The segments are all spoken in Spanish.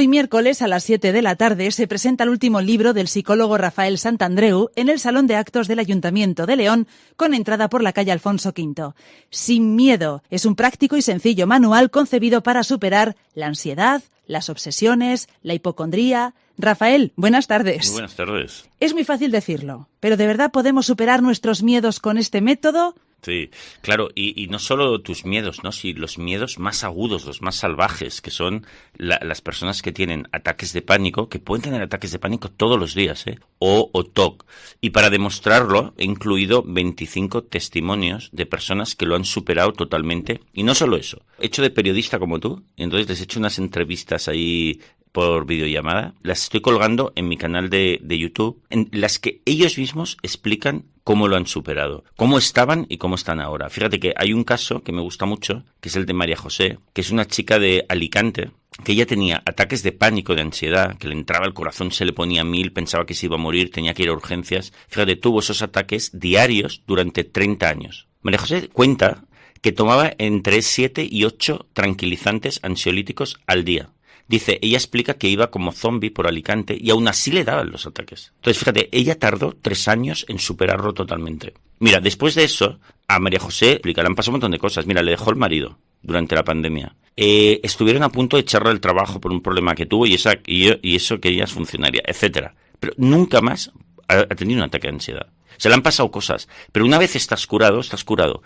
Hoy miércoles a las 7 de la tarde se presenta el último libro del psicólogo Rafael Santandreu en el Salón de Actos del Ayuntamiento de León con entrada por la calle Alfonso V. Sin miedo es un práctico y sencillo manual concebido para superar la ansiedad, las obsesiones, la hipocondría. Rafael, buenas tardes. buenas tardes. Es muy fácil decirlo, pero ¿de verdad podemos superar nuestros miedos con este método? Sí, claro, y, no solo tus miedos, ¿no? Si los miedos más agudos, los más salvajes, que son las personas que tienen ataques de pánico, que pueden tener ataques de pánico todos los días, ¿eh? O, o TOC. Y para demostrarlo, he incluido 25 testimonios de personas que lo han superado totalmente. Y no solo eso, he hecho de periodista como tú, y entonces les he hecho unas entrevistas ahí por videollamada, las estoy colgando en mi canal de, de, YouTube, en las que ellos mismos explican cómo lo han superado, cómo estaban y cómo están ahora. Fíjate que hay un caso que me gusta mucho, que es el de María José, que es una chica de Alicante, que ella tenía ataques de pánico, de ansiedad, que le entraba el corazón, se le ponía mil, pensaba que se iba a morir, tenía que ir a urgencias. Fíjate, tuvo esos ataques diarios durante 30 años. María José cuenta que tomaba entre 7 y 8 tranquilizantes ansiolíticos al día. Dice, ella explica que iba como zombie por Alicante y aún así le daban los ataques. Entonces, fíjate, ella tardó tres años en superarlo totalmente. Mira, después de eso, a María José han pasado un montón de cosas. Mira, le dejó el marido durante la pandemia. Eh, estuvieron a punto de echarle el trabajo por un problema que tuvo y, eso que ella es funcionaria, etcétera. Pero nunca más ha tenido un ataque de ansiedad. Se le han pasado cosas, pero una vez estás curado, estás curado.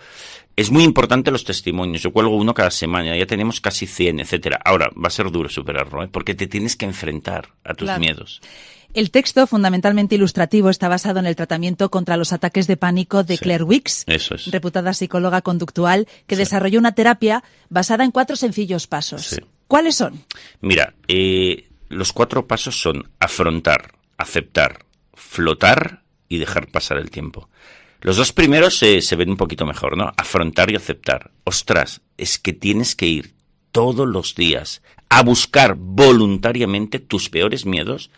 Es muy importante los testimonios. Yo cuelgo uno cada semana, ya tenemos casi 100, etcétera. Ahora, va a ser duro superarlo, ¿eh? porque te tienes que enfrentar a tus miedos. El texto, fundamentalmente ilustrativo, está basado en el tratamiento contra los ataques de pánico de Claire Wicks, reputada psicóloga conductual, que desarrolló una terapia basada en cuatro sencillos pasos. ¿Cuáles son? Mira, eh, los cuatro pasos son afrontar, aceptar, flotar y dejar pasar el tiempo. Los dos primeros se, ven un poquito mejor, ¿no? Afrontar y aceptar. Ostras, es que tienes que ir todos los días a buscar voluntariamente tus peores miedos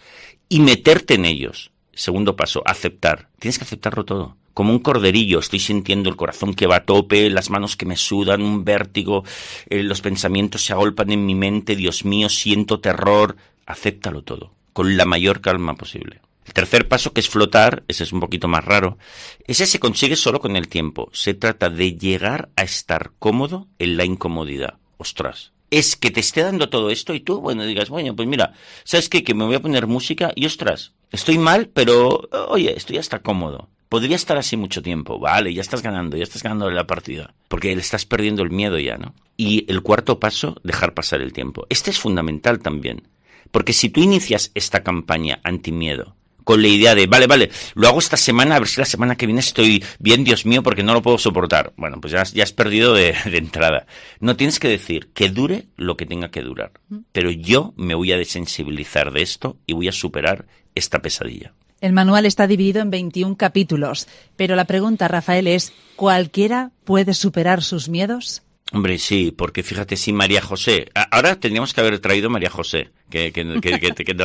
y meterte en ellos. Segundo paso, aceptar. Tienes que aceptarlo todo. Como un corderillo, estoy sintiendo el corazón que va a tope, las manos que me sudan, un vértigo, eh, los pensamientos se agolpan en mi mente, Dios mío, siento terror. Acéptalo todo, con la mayor calma posible. El tercer paso, que es flotar, ese es un poquito más raro, ese se consigue solo con el tiempo. Se trata de llegar a estar cómodo en la incomodidad. Ostras. Es que te esté dando todo esto y tú, bueno, digas, bueno, pues mira, ¿sabes qué? Que me voy a poner música y ostras, estoy mal, pero oye, estoy hasta cómodo. Podría estar así mucho tiempo. Vale, ya estás ganando, ya estás ganando la partida. Porque le estás perdiendo el miedo ya, ¿no? Y el cuarto paso, dejar pasar el tiempo. Este es fundamental también. Porque si tú inicias esta campaña anti-miedo con la idea de, vale, vale, lo hago esta semana, a ver si la semana que viene estoy bien, Dios mío, porque no lo puedo soportar. Bueno, pues ya, ya has perdido de, de entrada. No tienes que decir que dure lo que tenga que durar. Pero yo me voy a desensibilizar de esto y voy a superar esta pesadilla. El manual está dividido en 21 capítulos, pero la pregunta, Rafael, es, ¿cualquiera puede superar sus miedos? Hombre, sí, porque fíjate, si María José, ahora tendríamos que haber traído María José, que, que,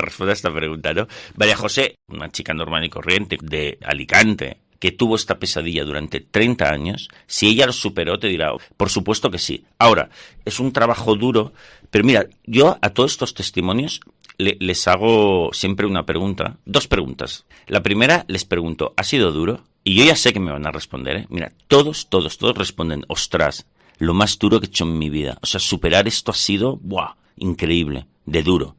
responda a esta pregunta, ¿no? María José, una chica normal y corriente de Alicante, que tuvo esta pesadilla durante 30 años, si ella lo superó, te dirá, por supuesto que sí. Ahora, es un trabajo duro, pero mira, yo a todos estos testimonios les hago siempre una pregunta, dos preguntas. La primera les pregunto, ¿ha sido duro? Y yo ya sé que me van a responder, ¿eh? Mira, todos, todos, todos responden, ostras, lo más duro que he hecho en mi vida. O sea, superar esto ha sido, ¡buah! Increíble, de duro.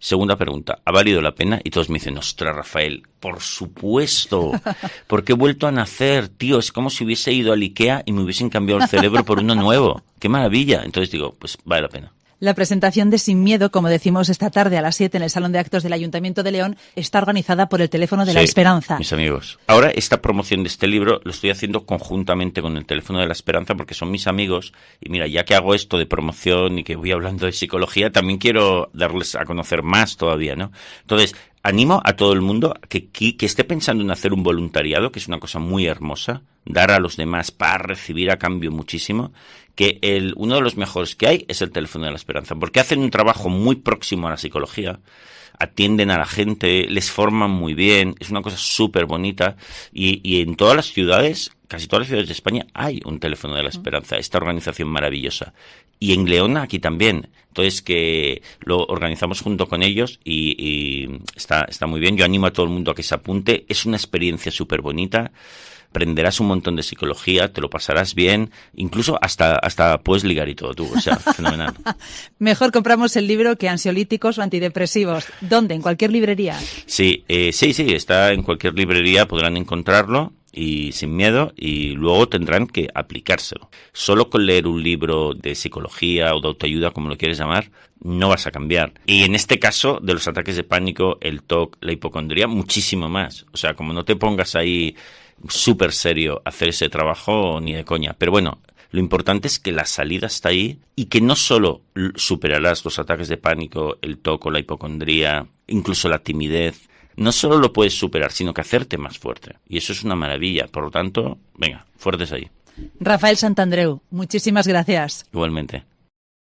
Segunda pregunta, ¿ha valido la pena? Y todos me dicen, ostras, Rafael, por supuesto, porque he vuelto a nacer, tío, es como si hubiese ido al Ikea y me hubiesen cambiado el cerebro por uno nuevo. ¡Qué maravilla! Entonces digo, pues vale la pena. La presentación de Sin Miedo, como decimos esta tarde a las 7 en el Salón de Actos del Ayuntamiento de León, está organizada por el Teléfono de la Esperanza. Mis amigos. Ahora, esta promoción de este libro lo estoy haciendo conjuntamente con el Teléfono de la Esperanza porque son mis amigos. Y mira, ya que hago esto de promoción y que voy hablando de psicología, también quiero darles a conocer más todavía, ¿no? Entonces, animo a todo el mundo que, esté pensando en hacer un voluntariado, que es una cosa muy hermosa, dar a los demás para recibir a cambio muchísimo, que el, uno de los mejores que hay es el teléfono de la esperanza, porque hacen un trabajo muy próximo a la psicología, atienden a la gente, les forman muy bien, es una cosa súper bonita y en todas las ciudades, casi todas las ciudades de España hay un teléfono de la esperanza, esta organización maravillosa. Y en Leona aquí también. Entonces que lo organizamos junto con ellos y, y está, está muy bien. Yo animo a todo el mundo a que se apunte. Es una experiencia súper bonita aprenderás un montón de psicología, te lo pasarás bien, incluso hasta, hasta puedes ligar y todo tú, o sea, fenomenal. Mejor compramos el libro que ansiolíticos o antidepresivos. ¿Dónde? ¿En cualquier librería? Sí, eh, sí, sí, está en cualquier librería, podrán encontrarlo y sin miedo y luego tendrán que aplicárselo. Solo con leer un libro de psicología o de autoayuda, como lo quieres llamar, no vas a cambiar. Y en este caso de los ataques de pánico, el TOC, la hipocondría, muchísimo más. O sea, como no te pongas ahí súper serio hacer ese trabajo ni de coña. Pero bueno, lo importante es que la salida está ahí y que no solo superarás los ataques de pánico, el toco, la hipocondría, incluso la timidez, no solo lo puedes superar, sino que hacerte más fuerte. Y eso es una maravilla. Por lo tanto, venga, fuertes ahí. Rafael Santandreu, muchísimas gracias. Igualmente.